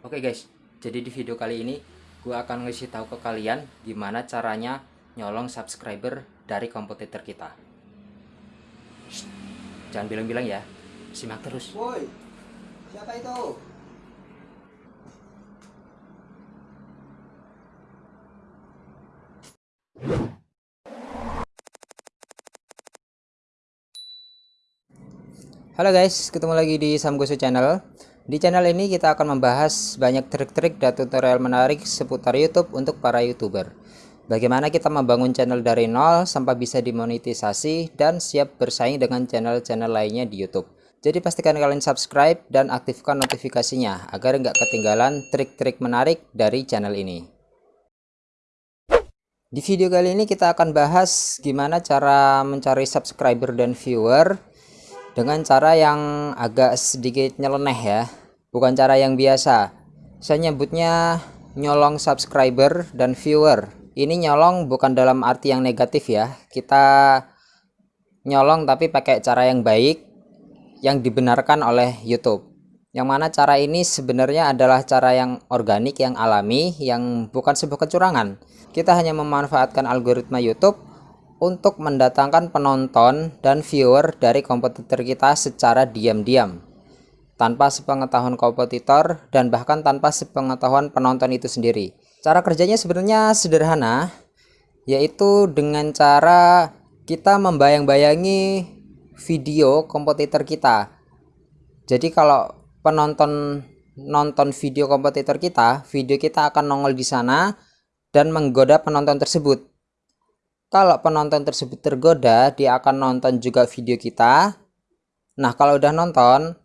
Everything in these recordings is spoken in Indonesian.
Oke guys, jadi di video kali ini gue akan ngasih tahu ke kalian gimana caranya nyolong subscriber dari kompetitor kita. Shh, jangan bilang-bilang ya, simak terus. Woi, siapa itu? Halo guys, ketemu lagi di Samgosu Channel. Di channel ini kita akan membahas banyak trik-trik dan tutorial menarik seputar YouTube untuk para YouTuber. Bagaimana kita membangun channel dari nol sampai bisa dimonetisasi dan siap bersaing dengan channel-channel lainnya di YouTube. Jadi pastikan kalian subscribe dan aktifkan notifikasinya agar nggak ketinggalan trik-trik menarik dari channel ini. Di video kali ini kita akan bahas gimana cara mencari subscriber dan viewer dengan cara yang agak sedikit nyeleneh ya bukan cara yang biasa. Saya nyebutnya nyolong subscriber dan viewer. Ini nyolong bukan dalam arti yang negatif ya. Kita nyolong tapi pakai cara yang baik yang dibenarkan oleh YouTube. Yang mana cara ini sebenarnya adalah cara yang organik yang alami yang bukan sebuah kecurangan. Kita hanya memanfaatkan algoritma YouTube untuk mendatangkan penonton dan viewer dari kompetitor kita secara diam-diam tanpa sepengetahuan kompetitor dan bahkan tanpa sepengetahuan penonton itu sendiri. Cara kerjanya sebenarnya sederhana yaitu dengan cara kita membayang-bayangi video kompetitor kita. Jadi kalau penonton nonton video kompetitor kita video kita akan nongol di sana dan menggoda penonton tersebut. Kalau penonton tersebut tergoda dia akan nonton juga video kita. Nah kalau udah nonton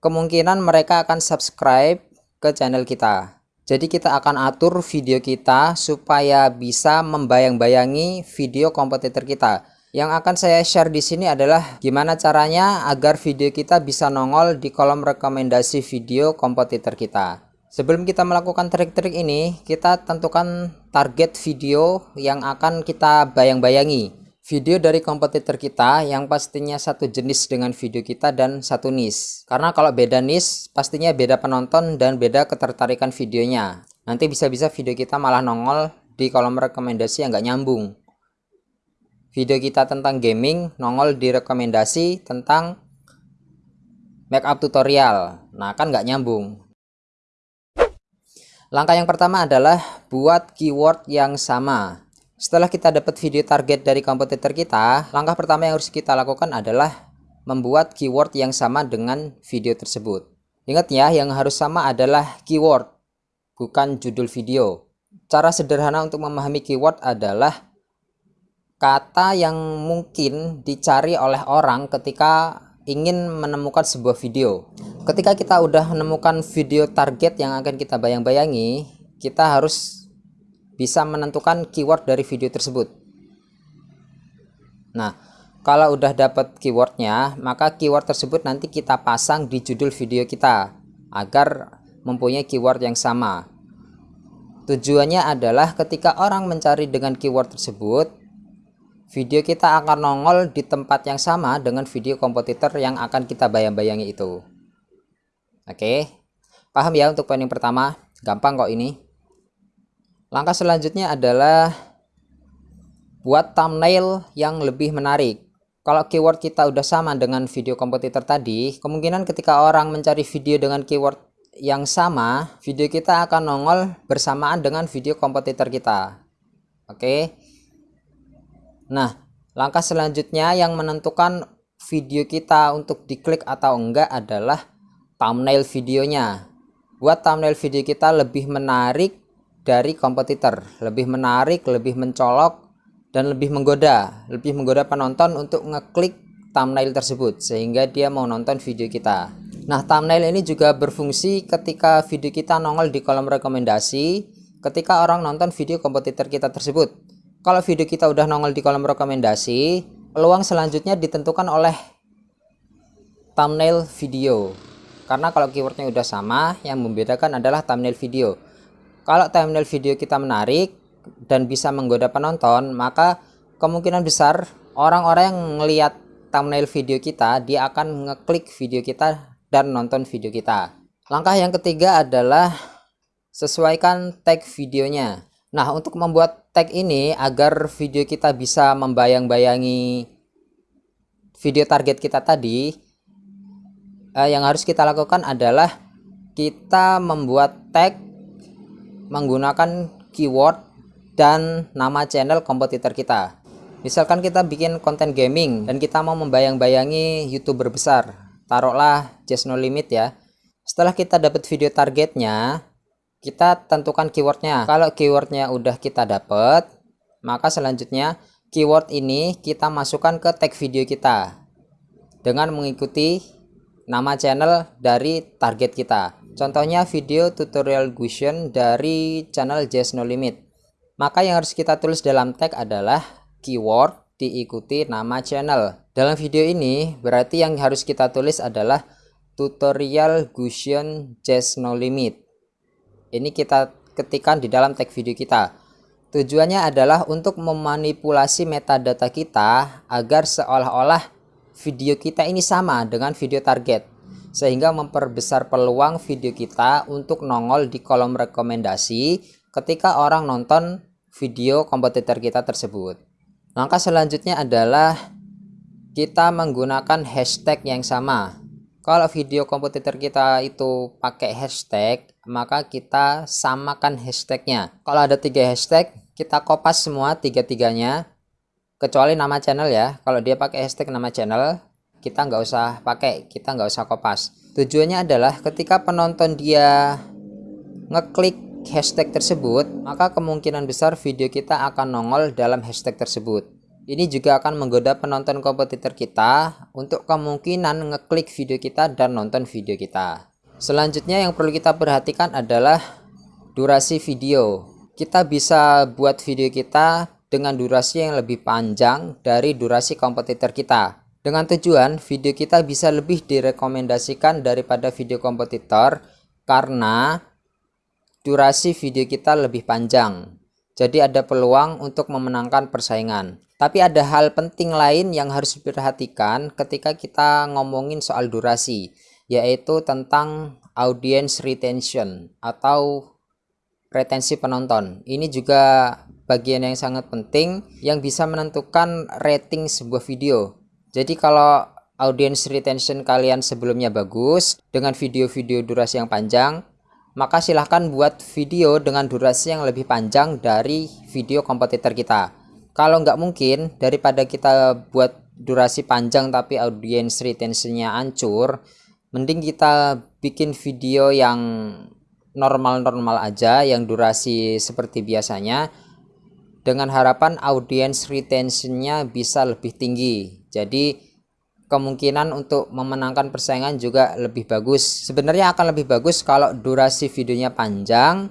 kemungkinan mereka akan subscribe ke channel kita. Jadi kita akan atur video kita supaya bisa membayang-bayangi video kompetitor kita. Yang akan saya share di sini adalah gimana caranya agar video kita bisa nongol di kolom rekomendasi video kompetitor kita. Sebelum kita melakukan trik-trik ini, kita tentukan target video yang akan kita bayang-bayangi. Video dari kompetitor kita yang pastinya satu jenis dengan video kita dan satu niche. Karena kalau beda niche, pastinya beda penonton dan beda ketertarikan videonya. Nanti bisa-bisa video kita malah nongol di kolom rekomendasi yang nggak nyambung. Video kita tentang gaming nongol di rekomendasi tentang makeup tutorial. Nah kan nggak nyambung. Langkah yang pertama adalah buat keyword yang sama. Setelah kita dapat video target dari kompetitor kita, langkah pertama yang harus kita lakukan adalah membuat keyword yang sama dengan video tersebut. Ingat ya, yang harus sama adalah keyword, bukan judul video. Cara sederhana untuk memahami keyword adalah kata yang mungkin dicari oleh orang ketika ingin menemukan sebuah video ketika kita udah menemukan video target yang akan kita bayang-bayangi kita harus bisa menentukan keyword dari video tersebut. Nah kalau udah dapat keywordnya maka keyword tersebut nanti kita pasang di judul video kita agar mempunyai keyword yang sama. Tujuannya adalah ketika orang mencari dengan keyword tersebut video kita akan nongol di tempat yang sama dengan video kompetitor yang akan kita bayang-bayangi itu. Oke paham ya untuk poin yang pertama? Gampang kok ini langkah selanjutnya adalah buat thumbnail yang lebih menarik. Kalau keyword kita udah sama dengan video kompetitor tadi kemungkinan ketika orang mencari video dengan keyword yang sama video kita akan nongol bersamaan dengan video kompetitor kita. Oke? Nah, langkah selanjutnya yang menentukan video kita untuk diklik atau enggak adalah thumbnail videonya. Buat thumbnail video kita lebih menarik dari kompetitor, lebih menarik, lebih mencolok, dan lebih menggoda, lebih menggoda penonton untuk ngeklik thumbnail tersebut sehingga dia mau nonton video kita. Nah, thumbnail ini juga berfungsi ketika video kita nongol di kolom rekomendasi ketika orang nonton video kompetitor kita tersebut. Kalau video kita udah nongol di kolom rekomendasi peluang selanjutnya ditentukan oleh thumbnail video. Karena kalau keywordnya udah sama yang membedakan adalah thumbnail video kalau thumbnail video kita menarik dan bisa menggoda penonton maka kemungkinan besar orang-orang yang melihat thumbnail video kita dia akan ngeklik video kita dan nonton video kita Langkah yang ketiga adalah sesuaikan tag videonya. Nah, untuk membuat tag ini agar video kita bisa membayang-bayangi video target kita tadi, eh, yang harus kita lakukan adalah kita membuat tag menggunakan keyword dan nama channel kompetitor kita. Misalkan kita bikin konten gaming dan kita mau membayang-bayangi youtuber besar, taruhlah just no limit ya. Setelah kita dapat video targetnya, kita tentukan keywordnya kalau keywordnya udah kita dapat maka selanjutnya keyword ini kita masukkan ke tag video kita dengan mengikuti nama channel dari target kita. Contohnya video tutorial Gushen dari channel Just No Limit. Maka yang harus kita tulis dalam tag adalah keyword diikuti nama channel. Dalam video ini berarti yang harus kita tulis adalah tutorial Gushen Just No Limit. Ini kita ketikkan di dalam tag video kita. Tujuannya adalah untuk memanipulasi metadata kita agar seolah-olah video kita ini sama dengan video target sehingga memperbesar peluang video kita untuk nongol di kolom rekomendasi ketika orang nonton video kompetitor kita tersebut. Langkah selanjutnya adalah kita menggunakan hashtag yang sama. Kalau video kompetitor kita itu pakai hashtag maka kita samakan hashtagnya. Kalau ada tiga hashtag kita kopas semua tiga-tiganya kecuali nama channel ya kalau dia pakai hashtag nama channel kita nggak usah pakai kita nggak usah kopas tujuannya adalah ketika penonton dia ngeklik hashtag tersebut maka kemungkinan besar video kita akan nongol dalam hashtag tersebut ini juga akan menggoda penonton kompetitor kita untuk kemungkinan ngeklik video kita dan nonton video kita. Selanjutnya yang perlu kita perhatikan adalah durasi video. Kita bisa buat video kita dengan durasi yang lebih panjang dari durasi kompetitor kita. Dengan tujuan video kita bisa lebih direkomendasikan daripada video kompetitor karena durasi video kita lebih panjang. Jadi ada peluang untuk memenangkan persaingan. Tapi ada hal penting lain yang harus diperhatikan ketika kita ngomongin soal durasi, yaitu tentang audience retention atau retensi penonton. Ini juga bagian yang sangat penting yang bisa menentukan rating sebuah video. Jadi kalau audience retention kalian sebelumnya bagus dengan video-video durasi yang panjang, maka silahkan buat video dengan durasi yang lebih panjang dari video kompetitor kita kalau nggak mungkin daripada kita buat durasi panjang tapi audience retentionnya hancur mending kita bikin video yang normal-normal aja yang durasi seperti biasanya dengan harapan audience retentionnya bisa lebih tinggi. Jadi kemungkinan untuk memenangkan persaingan juga lebih bagus. Sebenarnya akan lebih bagus kalau durasi videonya panjang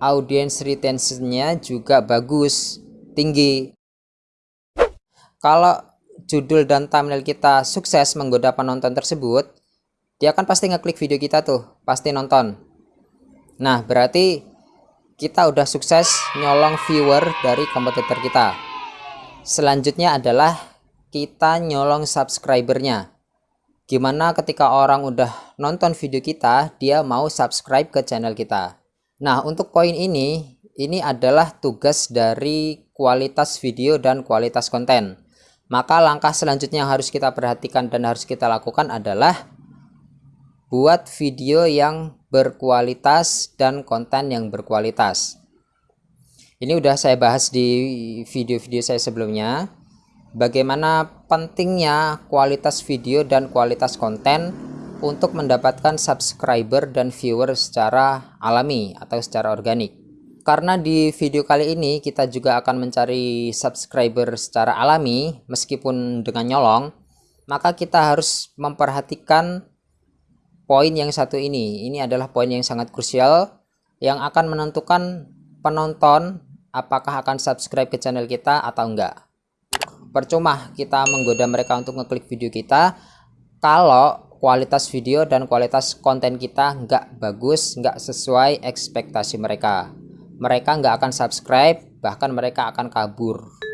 audience retentionnya juga bagus tinggi. Kalau judul dan thumbnail kita sukses menggoda penonton tersebut dia kan pasti ngeklik video kita tuh pasti nonton. Nah berarti kita udah sukses nyolong viewer dari kompetitor kita. Selanjutnya adalah kita nyolong subscribernya. Gimana ketika orang udah nonton video kita dia mau subscribe ke channel kita. Nah untuk poin ini ini adalah tugas dari kualitas video dan kualitas konten. Maka langkah selanjutnya yang harus kita perhatikan dan harus kita lakukan adalah buat video yang berkualitas dan konten yang berkualitas. Ini udah saya bahas di video-video saya sebelumnya. Bagaimana pentingnya kualitas video dan kualitas konten untuk mendapatkan subscriber dan viewer secara alami atau secara organik karena di video kali ini kita juga akan mencari subscriber secara alami meskipun dengan nyolong maka kita harus memperhatikan poin yang satu ini. Ini adalah poin yang sangat krusial yang akan menentukan penonton apakah akan subscribe ke channel kita atau enggak. Percuma kita menggoda mereka untuk ngeklik video kita kalau kualitas video dan kualitas konten kita enggak bagus enggak sesuai ekspektasi mereka. Mereka nggak akan subscribe bahkan mereka akan kabur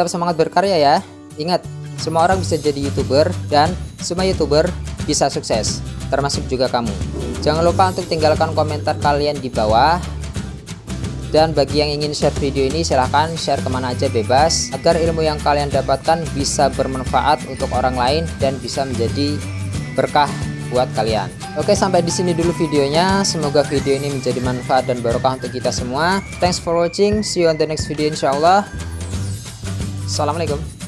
Tetap semangat berkarya ya. Ingat, semua orang bisa jadi youtuber dan semua youtuber bisa sukses, termasuk juga kamu. Jangan lupa untuk tinggalkan komentar kalian di bawah. Dan bagi yang ingin share video ini silahkan share ke mana aja bebas agar ilmu yang kalian dapatkan bisa bermanfaat untuk orang lain dan bisa menjadi berkah buat kalian. Oke sampai di sini dulu videonya. Semoga video ini menjadi manfaat dan barokah untuk kita semua. Thanks for watching. See you on the next video insyaallah. Assalamualaikum.